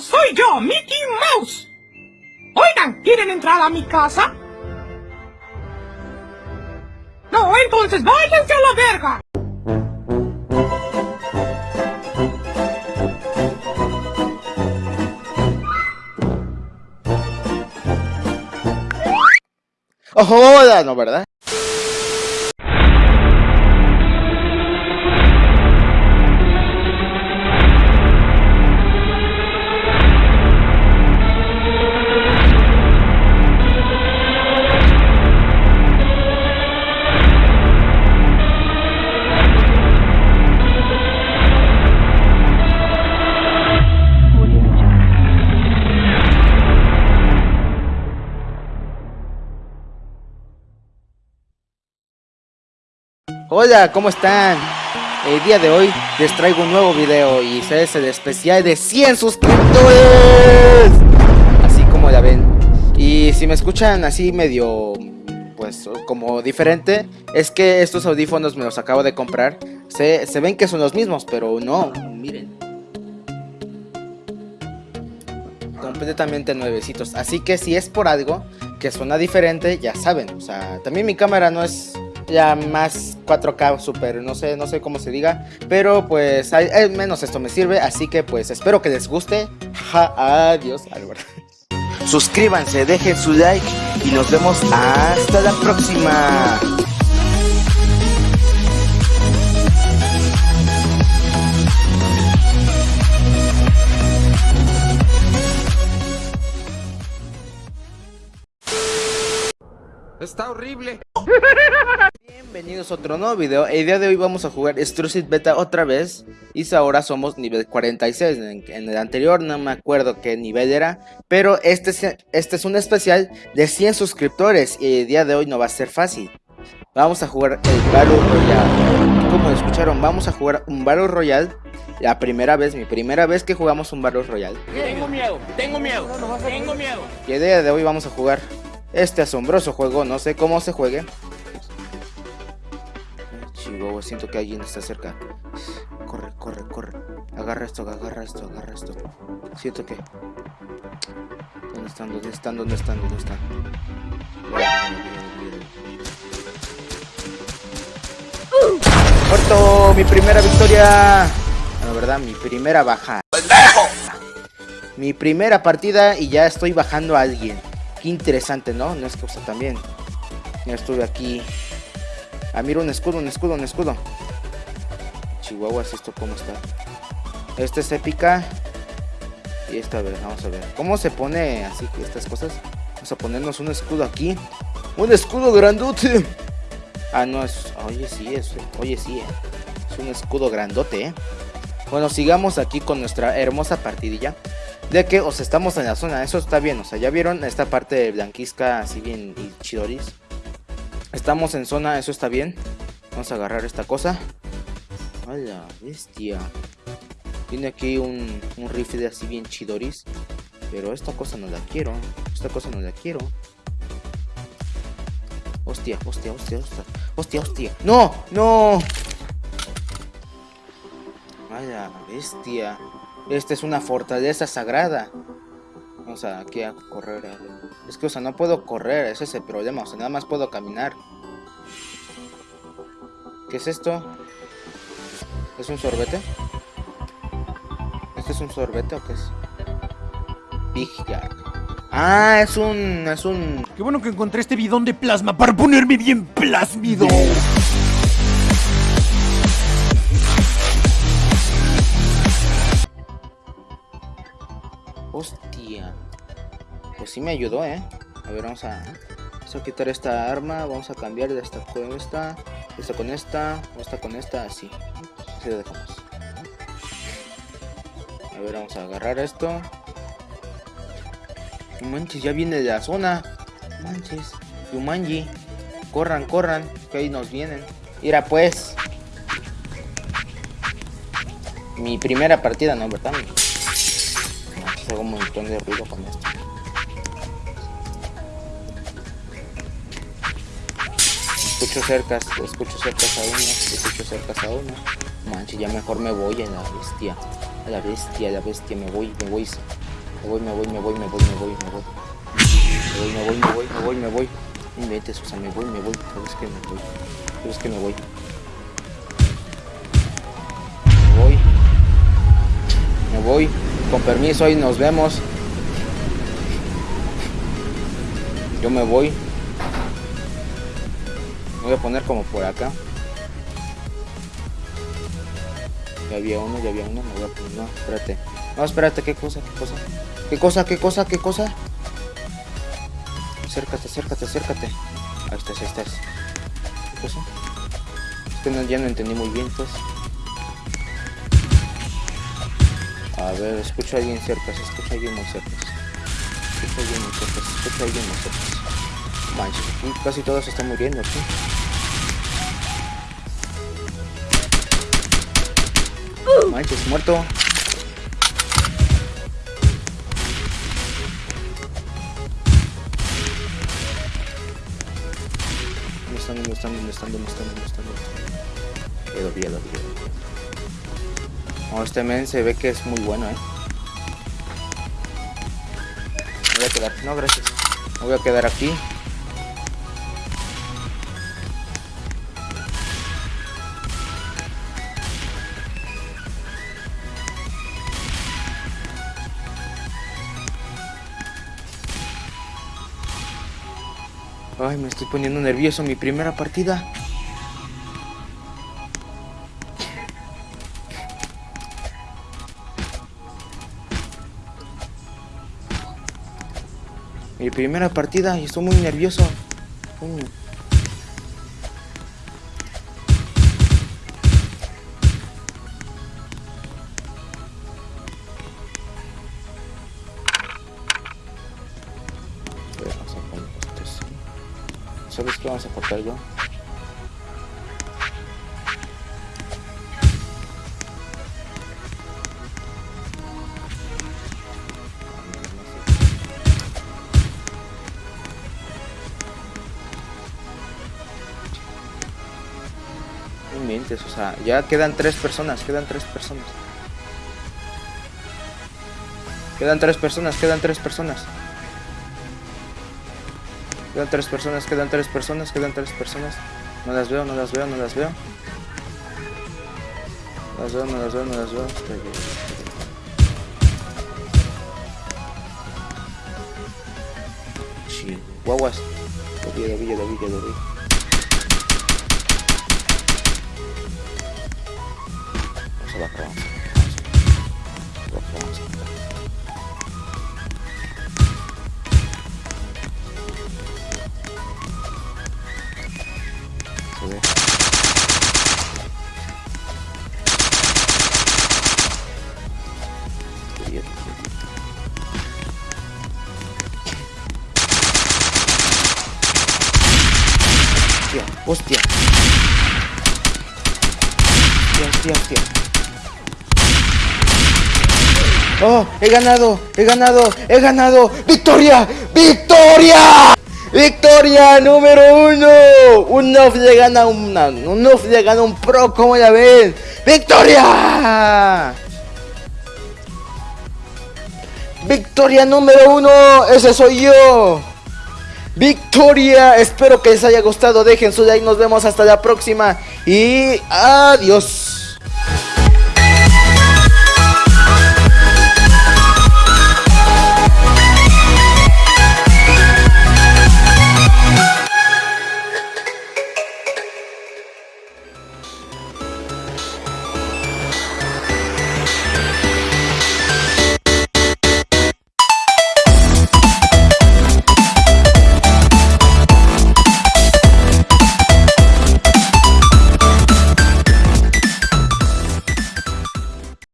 Soy yo, Mickey Mouse. Oigan, ¿quieren entrar a mi casa? No, entonces váyanse a la verga. ¡Joda! No, ¿verdad? Hola, ¿cómo están? El día de hoy les traigo un nuevo video y es el especial de 100 suscriptores. Así como ya ven. Y si me escuchan así medio, pues como diferente Es que estos audífonos me los acabo de comprar. Se, se ven que son los mismos, pero no, miren. Completamente nuevecitos. Así que si es por algo que suena diferente, ya saben. O sea, también mi cámara no es ya más 4K super, no sé, no sé cómo se diga, pero pues al menos esto me sirve, así que pues espero que les guste. adiós, Álvaro. Suscríbanse, dejen su like y nos vemos hasta la próxima. Está horrible. Bienvenidos a otro nuevo video. El día de hoy vamos a jugar Strucid Beta otra vez. Y ahora somos nivel 46. En, el anterior no me acuerdo qué nivel era. Pero este es, este es un especial de 100 suscriptores. Y el día de hoy no va a ser fácil. Vamos a jugar el Battle Royale. Como escucharon, vamos a jugar un Battle Royale. La primera vez, mi primera vez que jugamos un Battle Royale. Tengo miedo, tengo miedo, tengo miedo. Y el día de hoy vamos a jugar este asombroso juego. No sé cómo se juegue. Siento que alguien está cerca. Corre, corre, corre. Agarra esto, agarra esto, agarra esto. Siento que... ¿Dónde están? ¿Dónde están? ¿Dónde están? ¿Dónde están? ¡Muerto! ¡Mi primera victoria! La verdad, mi primera baja. Mi primera partida y ya estoy bajando a alguien interesante, ¿no? No es cosa también. Ya estuve aquí. Ah, mira un escudo, un escudo, un escudo. Chihuahuas, ¿esto cómo está? Esta es épica. Y esta, a ver, vamos a ver. ¿Cómo se pone así estas cosas? Vamos a ponernos un escudo aquí. ¡Un escudo grandote! Ah, no, es... Oye, sí, es... Oye, sí, eh. Es un escudo grandote, eh. Bueno, sigamos aquí con nuestra hermosa partidilla de que, o estamos en la zona, eso está bien, o sea, ya vieron esta parte de Blanquisca así bien y chidoris. Estamos en zona, eso está bien. Vamos a agarrar esta cosa. ¡Hala, bestia! Tiene aquí un, un rifle así bien chidoris. Pero esta cosa no la quiero. Esta cosa no la quiero. Hostia, hostia, hostia, hostia. Hostia, hostia. ¡No! ¡No! ¡Vaya, bestia! Esta es una fortaleza sagrada. Vamos a aquí a correr. Es que, o sea, no puedo correr, ese es el problema. O sea, nada más puedo caminar. ¿Qué es esto? ¿Es un sorbete? ¿Este es un sorbete o qué es? Big Jack. Ah, es un... es un... Qué bueno que encontré este bidón de plasma para ponerme bien plásmido. Hostia. Pues sí me ayudó, ¿eh? A ver, vamos a, vamos a quitar esta arma. Vamos a cambiar de esta con esta. Esta con esta. Esta con esta. Así. A ver, vamos a agarrar esto. manches, ya viene de la zona. Manches. Yumanji. Corran, corran. Que ahí nos vienen. Mira pues. Mi primera partida, ¿no? ¿Verdad? hago un montón de ruido con esto. Escucho cercas, escucho cercas a uno, escucho cercas a uno. Manche, ya mejor me voy a la bestia. A la bestia, a la bestia, me voy, me voy. Me voy, me voy, me voy, me voy, me voy, me voy. Me voy, me voy, me voy, me voy, me voy. No inventes, o sea, me voy, me voy. ¿Sabes que me voy? ¿Sabes que me voy? Me voy. Me voy. Con permiso, y nos vemos. Yo me voy. Voy a poner como por acá. Ya había uno, ya había uno. Me voy a poner. No, espérate. No, espérate, ¿qué cosa? ¿Qué cosa? ¿Qué cosa? ¿Qué cosa? ¿Qué cosa? Acércate, acércate, acércate. Ahí estás, ahí estás. ¿Qué cosa? Es que no, ya no entendí muy bien, pues. A ver, escucho a alguien cerca, se escucha a alguien muy cerca. Se escucha a alguien muy cerca, se escucha a alguien muy cerca. Manches, aquí casi todos están muriendo aquí. Manches, muerto. ¿Dónde están? ¿Dónde están? ¿Dónde están? ¿Dónde están? ¿Dónde están? Quedo, quedo, quedo. Oh, este men se ve que es muy bueno, eh. Me voy a quedar. No, gracias. Me voy a quedar aquí. Ay, me estoy poniendo nervioso. Mi primera partida. Mi primera partida y estoy muy nervioso. Coño. ¿Sabes qué vamos a cortar yo? No inventes, o sea, ya quedan tres personas, quedan tres personas. Quedan tres personas, quedan tres personas. Quedan tres personas, quedan tres personas, quedan tres personas. No las veo, no las veo, no las veo. No las veo, no las veo, no las veo. Estoy bien. Chihuahuas. Lo vi, lo vi, lo vi, lo vi. Vamos a bajar, Hostia, hostia. Hostia, hostia. ¡Oh! ¡He ganado! ¡He ganado! ¡He ganado! ¡Victoria! ¡Victoria! ¡Victoria número uno! Un off le gana una, un off le gana un pro, ¿cómo la ven? ¡Victoria! ¡Victoria número uno! ¡Ese soy yo! ¡Victoria! Espero que les haya gustado, dejen su like, nos vemos hasta la próxima y adiós.